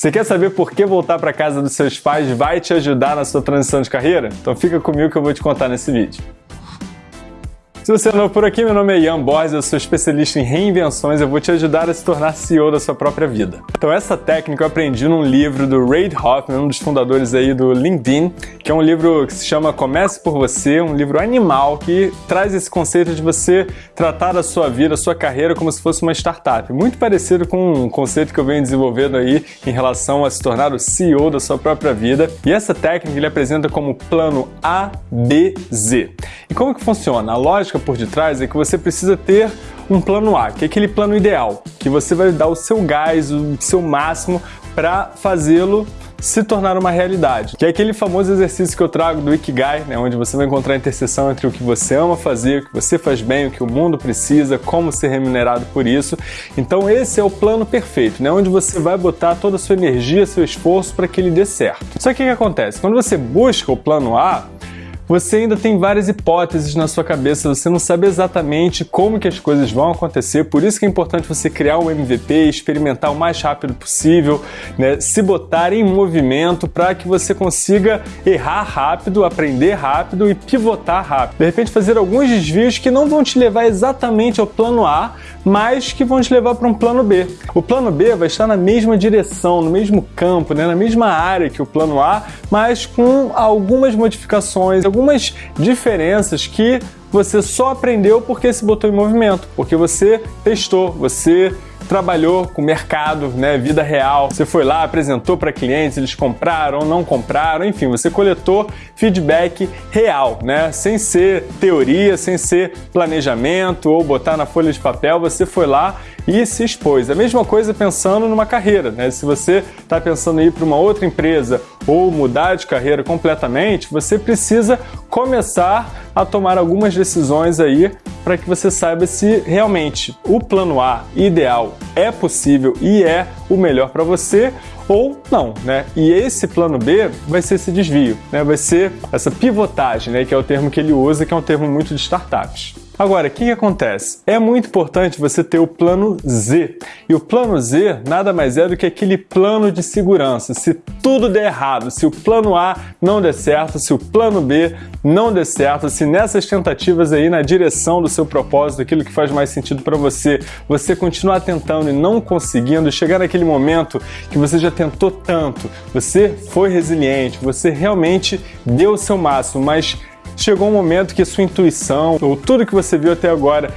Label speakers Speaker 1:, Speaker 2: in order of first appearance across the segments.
Speaker 1: Você quer saber por que voltar para casa dos seus pais vai te ajudar na sua transição de carreira? Então fica comigo que eu vou te contar nesse vídeo. Se você é novo por aqui, meu nome é Ian Borges, eu sou especialista em reinvenções, eu vou te ajudar a se tornar CEO da sua própria vida. Então essa técnica eu aprendi num livro do Reid Hoffman, um dos fundadores aí do LinkedIn, que é um livro que se chama Comece por Você, um livro animal que traz esse conceito de você tratar a sua vida, a sua carreira como se fosse uma startup. Muito parecido com um conceito que eu venho desenvolvendo aí em relação a se tornar o CEO da sua própria vida. E essa técnica ele apresenta como plano A, B, Z. E como que funciona? A lógica por detrás é que você precisa ter um plano A, que é aquele plano ideal, que você vai dar o seu gás, o seu máximo para fazê-lo se tornar uma realidade. Que é aquele famoso exercício que eu trago do Ikigai, né, onde você vai encontrar a interseção entre o que você ama fazer, o que você faz bem, o que o mundo precisa, como ser remunerado por isso. Então esse é o plano perfeito, né, onde você vai botar toda a sua energia, seu esforço para que ele dê certo. Só que o que acontece? Quando você busca o plano A, você ainda tem várias hipóteses na sua cabeça, você não sabe exatamente como que as coisas vão acontecer, por isso que é importante você criar um MVP, experimentar o mais rápido possível, né? se botar em movimento para que você consiga errar rápido, aprender rápido e pivotar rápido. De repente fazer alguns desvios que não vão te levar exatamente ao plano A, mas que vão te levar para um plano B. O plano B vai estar na mesma direção, no mesmo campo, né? na mesma área que o plano A, mas com algumas modificações, diferenças que você só aprendeu porque se botou em movimento, porque você testou, você trabalhou com mercado, né, vida real. Você foi lá, apresentou para clientes, eles compraram, não compraram, enfim, você coletou feedback real, né, sem ser teoria, sem ser planejamento ou botar na folha de papel, você foi lá e se expôs. A mesma coisa pensando numa carreira, né? Se você está pensando em ir para uma outra empresa ou mudar de carreira completamente, você precisa começar a tomar algumas decisões aí para que você saiba se realmente o plano A ideal é possível e é o melhor para você ou não, né? E esse plano B vai ser esse desvio, né? Vai ser essa pivotagem, né? Que é o termo que ele usa, que é um termo muito de startups. Agora, o que, que, acontece? É muito importante você ter o plano Z. E o plano Z nada mais é do que aquele plano de segurança. Se tudo der errado, se o plano A não der certo, se o plano B não der certo, se nessas tentativas aí na direção do seu propósito, aquilo que faz mais sentido para você, você continuar tentando e não conseguindo, chegar naquele momento que você já tentou tanto, você foi resiliente, você realmente deu o seu máximo, mas chegou um momento que sua intuição, ou tudo que você viu até agora,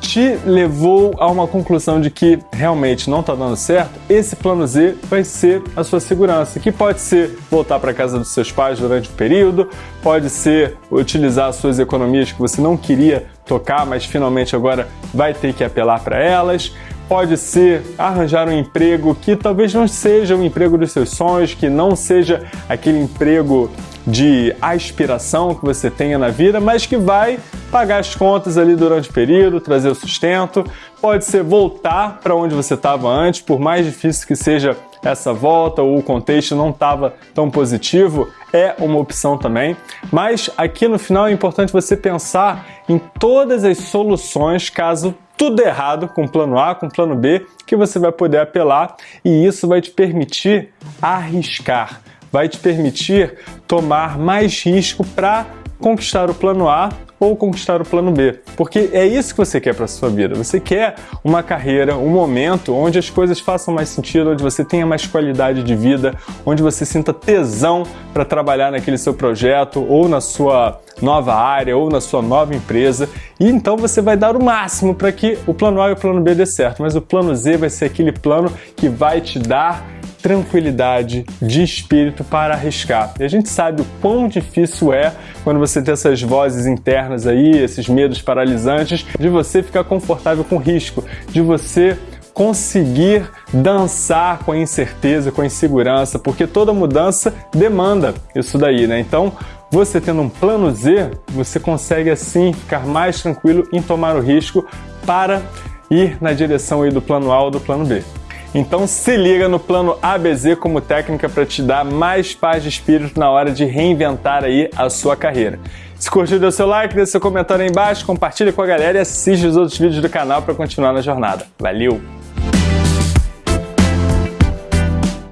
Speaker 1: te levou a uma conclusão de que realmente não está dando certo, esse plano Z vai ser a sua segurança, que pode ser voltar para casa dos seus pais durante o período, pode ser utilizar as suas economias que você não queria tocar, mas finalmente agora vai ter que apelar para elas, pode ser arranjar um emprego que talvez não seja o emprego dos seus sonhos, que não seja aquele emprego de aspiração que você tenha na vida, mas que vai pagar as contas ali durante o período, trazer o sustento. Pode ser voltar para onde você estava antes, por mais difícil que seja essa volta ou o contexto não estava tão positivo, é uma opção também. Mas aqui no final é importante você pensar em todas as soluções caso tudo errado com plano A, com plano B, que você vai poder apelar e isso vai te permitir arriscar vai te permitir tomar mais risco para conquistar o plano A ou conquistar o plano B. Porque é isso que você quer para sua vida. Você quer uma carreira, um momento onde as coisas façam mais sentido, onde você tenha mais qualidade de vida, onde você sinta tesão para trabalhar naquele seu projeto ou na sua nova área ou na sua nova empresa. E então você vai dar o máximo para que o plano A e o plano B dê certo, mas o plano Z vai ser aquele plano que vai te dar tranquilidade de espírito para arriscar. E a gente sabe o quão difícil é quando você tem essas vozes internas aí, esses medos paralisantes, de você ficar confortável com o risco, de você conseguir dançar com a incerteza, com a insegurança, porque toda mudança demanda isso daí, né? Então, você tendo um plano Z, você consegue assim ficar mais tranquilo em tomar o risco para ir na direção aí do plano A ou do plano B. Então se liga no plano ABZ como técnica para te dar mais paz de espírito na hora de reinventar aí a sua carreira. Se curtiu, dê seu like, dê seu comentário aí embaixo, compartilha com a galera e assiste os outros vídeos do canal para continuar na jornada. Valeu!